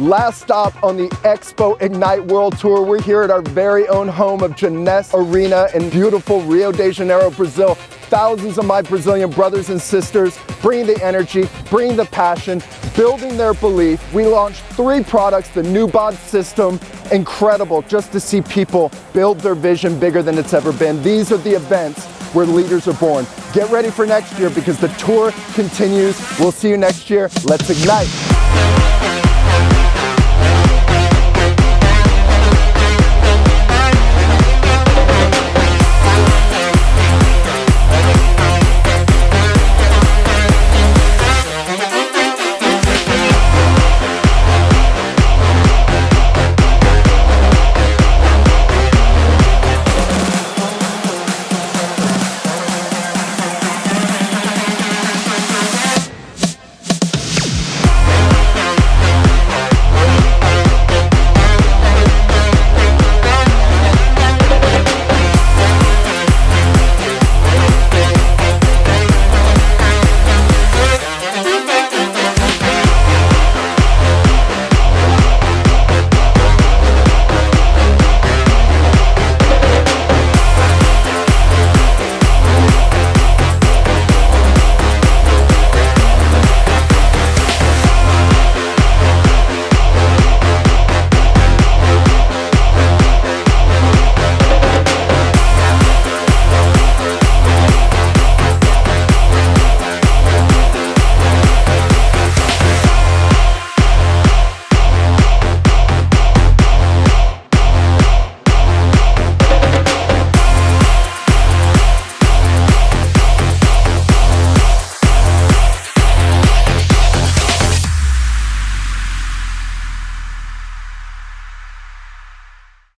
Last stop on the Expo Ignite World Tour. We're here at our very own home of Jeunesse Arena in beautiful Rio de Janeiro, Brazil. Thousands of my Brazilian brothers and sisters bringing the energy, bringing the passion, building their belief. We launched three products, the new bod system, incredible just to see people build their vision bigger than it's ever been. These are the events where leaders are born. Get ready for next year because the tour continues. We'll see you next year. Let's ignite.